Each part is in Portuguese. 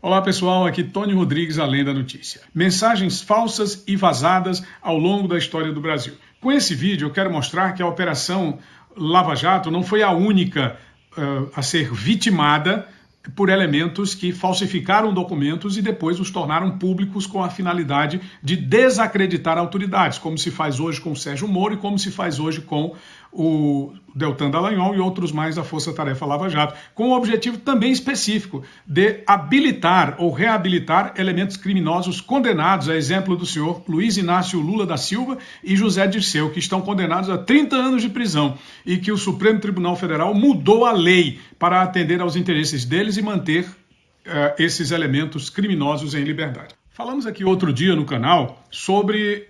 Olá pessoal, aqui Tony Rodrigues, além da notícia. Mensagens falsas e vazadas ao longo da história do Brasil. Com esse vídeo eu quero mostrar que a Operação Lava Jato não foi a única uh, a ser vitimada por elementos que falsificaram documentos e depois os tornaram públicos com a finalidade de desacreditar autoridades, como se faz hoje com o Sérgio Moro e como se faz hoje com o Deltan Dallagnol e outros mais da Força Tarefa Lava Jato, com o objetivo também específico de habilitar ou reabilitar elementos criminosos condenados, a exemplo do senhor Luiz Inácio Lula da Silva e José Dirceu, que estão condenados a 30 anos de prisão e que o Supremo Tribunal Federal mudou a lei para atender aos interesses deles e manter uh, esses elementos criminosos em liberdade. Falamos aqui outro dia no canal sobre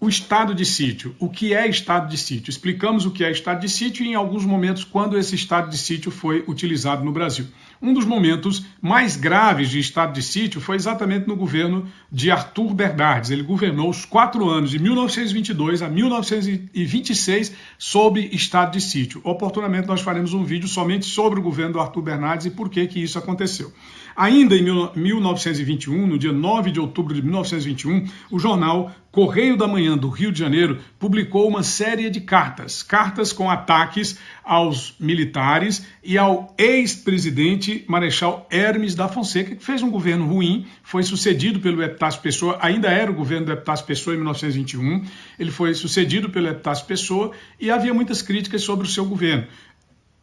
o estado de sítio. O que é estado de sítio? Explicamos o que é estado de sítio e em alguns momentos quando esse estado de sítio foi utilizado no Brasil. Um dos momentos mais graves de estado de sítio foi exatamente no governo de Arthur Bernardes. Ele governou os quatro anos, de 1922 a 1926, sob estado de sítio. Oportunamente nós faremos um vídeo somente sobre o governo do Arthur Bernardes e por que, que isso aconteceu. Ainda em 1921, no dia 9 de outubro de 1921, o jornal Correio da Manhã do Rio de Janeiro publicou uma série de cartas, cartas com ataques aos militares e ao ex-presidente Marechal Hermes da Fonseca, que fez um governo ruim, foi sucedido pelo Epitácio Pessoa, ainda era o governo do Epitácio Pessoa em 1921, ele foi sucedido pelo Epitácio Pessoa e havia muitas críticas sobre o seu governo.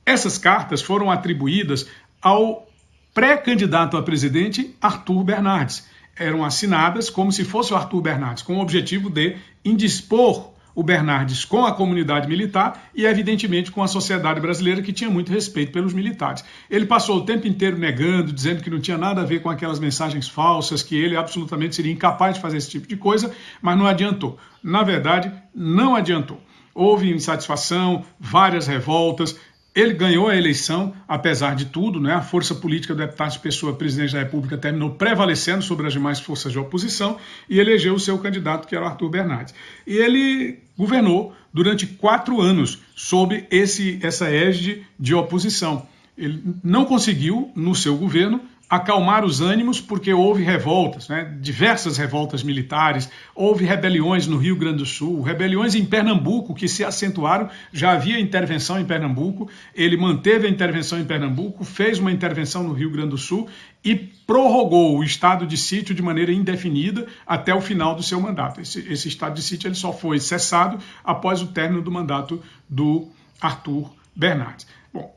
Essas cartas foram atribuídas ao pré-candidato a presidente Arthur Bernardes eram assinadas como se fosse o Arthur Bernardes, com o objetivo de indispor o Bernardes com a comunidade militar e, evidentemente, com a sociedade brasileira, que tinha muito respeito pelos militares. Ele passou o tempo inteiro negando, dizendo que não tinha nada a ver com aquelas mensagens falsas, que ele absolutamente seria incapaz de fazer esse tipo de coisa, mas não adiantou. Na verdade, não adiantou. Houve insatisfação, várias revoltas, ele ganhou a eleição, apesar de tudo, né? a força política do Epitácio Pessoa, presidente da República, terminou prevalecendo sobre as demais forças de oposição e elegeu o seu candidato, que era o Arthur Bernardes. E ele governou durante quatro anos sob esse, essa égide de oposição. Ele não conseguiu, no seu governo, acalmar os ânimos, porque houve revoltas, né? diversas revoltas militares, houve rebeliões no Rio Grande do Sul, rebeliões em Pernambuco que se acentuaram, já havia intervenção em Pernambuco, ele manteve a intervenção em Pernambuco, fez uma intervenção no Rio Grande do Sul e prorrogou o estado de sítio de maneira indefinida até o final do seu mandato. Esse, esse estado de sítio ele só foi cessado após o término do mandato do Arthur Bernardes. Bom,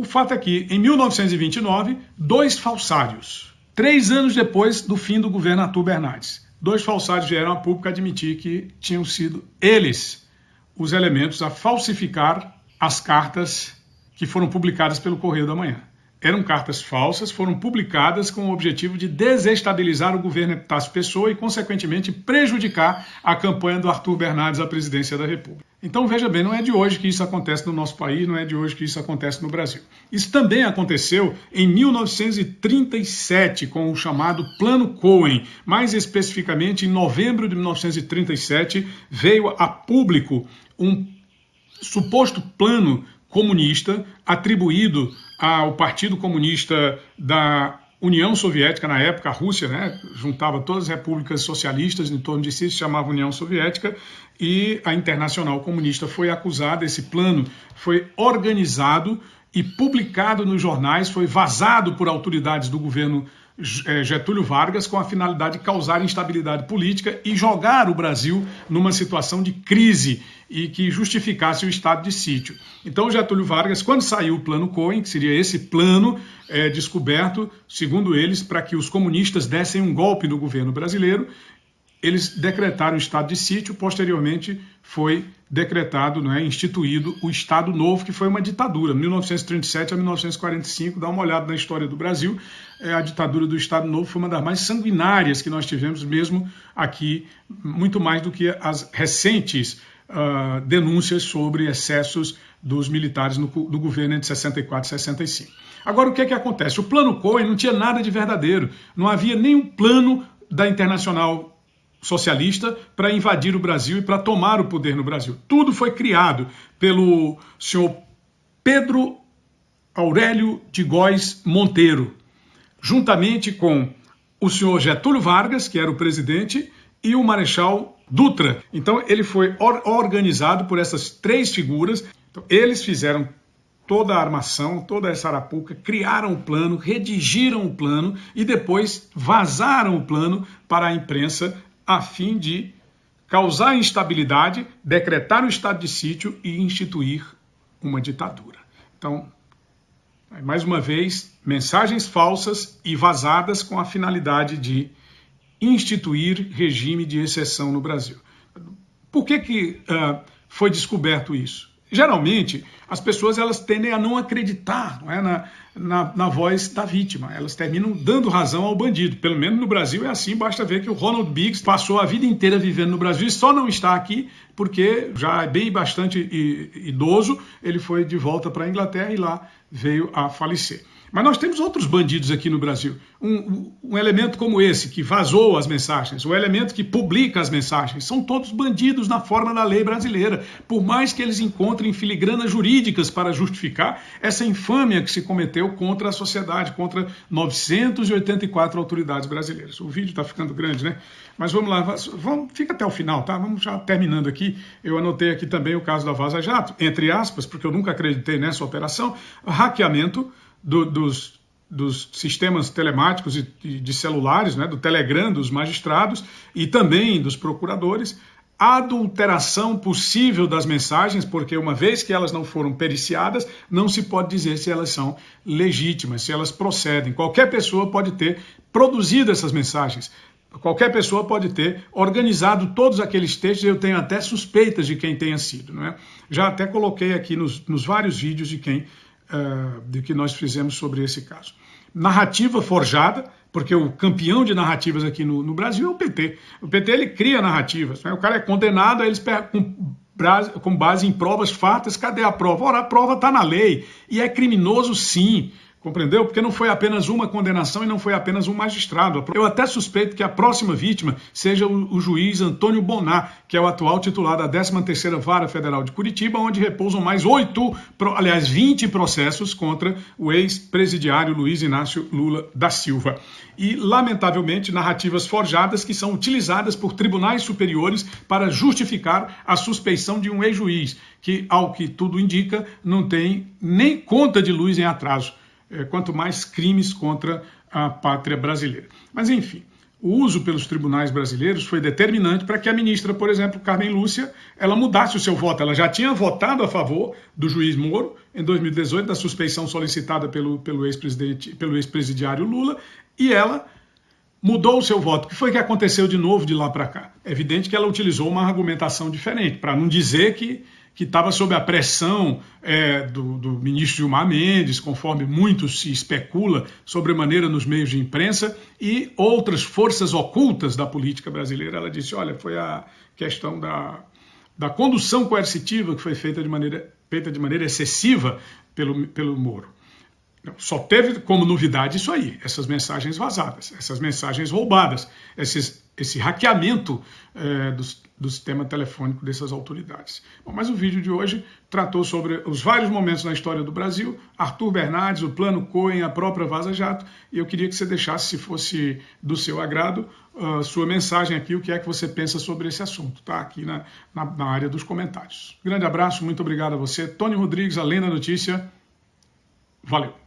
o fato é que, em 1929, dois falsários, três anos depois do fim do governo Arthur Bernardes, dois falsários vieram a público admitir que tinham sido eles os elementos a falsificar as cartas que foram publicadas pelo Correio da Manhã. Eram cartas falsas, foram publicadas com o objetivo de desestabilizar o governo Epitácio Pessoa e, consequentemente, prejudicar a campanha do Arthur Bernardes à presidência da República. Então veja bem, não é de hoje que isso acontece no nosso país, não é de hoje que isso acontece no Brasil. Isso também aconteceu em 1937 com o chamado Plano Cohen. Mais especificamente, em novembro de 1937, veio a público um suposto plano comunista atribuído ao Partido Comunista da União Soviética, na época, a Rússia, né, juntava todas as repúblicas socialistas em torno de si, se chamava União Soviética, e a Internacional Comunista foi acusada, esse plano foi organizado e publicado nos jornais, foi vazado por autoridades do governo é, Getúlio Vargas com a finalidade de causar instabilidade política e jogar o Brasil numa situação de crise e que justificasse o estado de sítio. Então, Getúlio Vargas, quando saiu o plano Cohen, que seria esse plano é, descoberto, segundo eles, para que os comunistas dessem um golpe no governo brasileiro, eles decretaram o estado de sítio, posteriormente foi decretado, né, instituído o Estado Novo, que foi uma ditadura, 1937 a 1945, dá uma olhada na história do Brasil, é, a ditadura do Estado Novo foi uma das mais sanguinárias que nós tivemos mesmo aqui, muito mais do que as recentes uh, denúncias sobre excessos dos militares no, do governo entre 64 e 65. Agora, o que é que acontece? O plano Cohen não tinha nada de verdadeiro, não havia nenhum plano da Internacional socialista para invadir o Brasil e para tomar o poder no Brasil. Tudo foi criado pelo senhor Pedro Aurélio de Góes Monteiro, juntamente com o senhor Getúlio Vargas, que era o presidente, e o Marechal Dutra. Então ele foi or organizado por essas três figuras. Então, eles fizeram toda a armação, toda essa arapuca, criaram o plano, redigiram o plano e depois vazaram o plano para a imprensa a fim de causar instabilidade, decretar o estado de sítio e instituir uma ditadura. Então, mais uma vez, mensagens falsas e vazadas com a finalidade de instituir regime de exceção no Brasil. Por que, que uh, foi descoberto isso? Geralmente, as pessoas elas tendem a não acreditar não é, na, na, na, voz da vítima. Elas terminam dando razão ao bandido. Pelo menos no Brasil é assim. Basta ver que o Ronald Biggs passou a vida inteira vivendo no Brasil e só não está aqui porque já é bem bastante idoso. Ele foi de volta para a Inglaterra e lá veio a falecer. Mas nós temos outros bandidos aqui no Brasil. Um, um, elemento como esse, que vazou as mensagens, o elemento que publica as mensagens, são todos bandidos na forma da lei brasileira. Por mais que eles encontrem filigranas jurídicas para justificar essa infâmia que se cometeu contra a sociedade, contra 984 autoridades brasileiras. O vídeo está ficando grande, né? Mas vamos lá, vamos, fica até o final, tá? Vamos já terminando aqui. Eu anotei aqui também o caso da Vaza Jato, entre aspas, porque eu nunca acreditei nessa operação, hackeamento do, dos, dos sistemas telemáticos de, de celulares, né, do Telegram dos magistrados e também dos procuradores, adulteração possível das mensagens, porque uma vez que elas não foram periciadas, não se pode dizer se elas são legítimas, se elas procedem. Qualquer pessoa pode ter produzido essas mensagens. Qualquer pessoa pode ter organizado todos aqueles textos, eu tenho até suspeitas de quem tenha sido. Não é? Já até coloquei aqui nos, nos vários vídeos de quem uh, de que nós fizemos sobre esse caso. Narrativa forjada, porque o campeão de narrativas aqui no, no Brasil é o PT. O PT ele cria narrativas, né? o cara é condenado, aí eles com, com base em provas fatas, cadê a prova? Ora, a prova está na lei e é criminoso sim. Compreendeu? Porque não foi apenas uma condenação e não foi apenas um magistrado. Eu até suspeito que a próxima vítima seja o, juiz Antônio Bonar, que é o atual titular da 13ª Vara Federal de Curitiba, onde repousam mais oito, aliás, 20 processos contra o ex-presidiário Luiz Inácio Lula da Silva. E, lamentavelmente, narrativas forjadas que são utilizadas por tribunais superiores para justificar a suspeição de um ex-juiz, que, ao que tudo indica, não tem nem conta de luz em atraso. É, quanto mais crimes contra a pátria brasileira. Mas, enfim, o uso pelos tribunais brasileiros foi determinante para que a ministra, por exemplo, Carmen Lúcia, ela mudasse o seu voto. Ela já tinha votado a favor do juiz Moro em 2018, da suspeição solicitada pelo, pelo ex-presidente, pelo ex-presidiário Lula, e ela mudou o seu voto. O que foi que aconteceu de novo de lá para cá? É evidente que ela utilizou uma argumentação diferente, para não dizer que que estava sob a pressão é, do, do, ministro Gilmar Mendes, conforme muito se especula sobremaneira nos meios de imprensa, e outras forças ocultas da política brasileira. Ela disse: olha, foi a questão da, da condução coercitiva que foi feita de maneira, feita de maneira excessiva pelo, pelo Moro. Só teve como novidade isso aí, essas mensagens vazadas, essas mensagens roubadas, esses, esse hackeamento é, dos, do sistema telefônico dessas autoridades. Bom, mas o vídeo de hoje tratou sobre os vários momentos na história do Brasil, Arthur Bernardes, o Plano Cohen, a própria Vaza Jato, e eu queria que você deixasse, se fosse do seu agrado, sua mensagem aqui, o que é que você pensa sobre esse assunto, tá? Aqui na, na, na área dos comentários. Grande abraço, muito obrigado a você. Tony Rodrigues, Além da Notícia. Valeu!